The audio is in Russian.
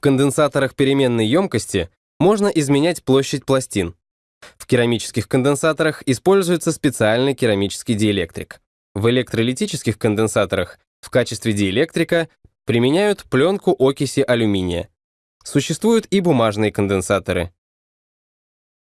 В конденсаторах переменной емкости можно изменять площадь пластин. В керамических конденсаторах используется специальный керамический диэлектрик. В электролитических конденсаторах в качестве диэлектрика применяют пленку окиси алюминия. Существуют и бумажные конденсаторы.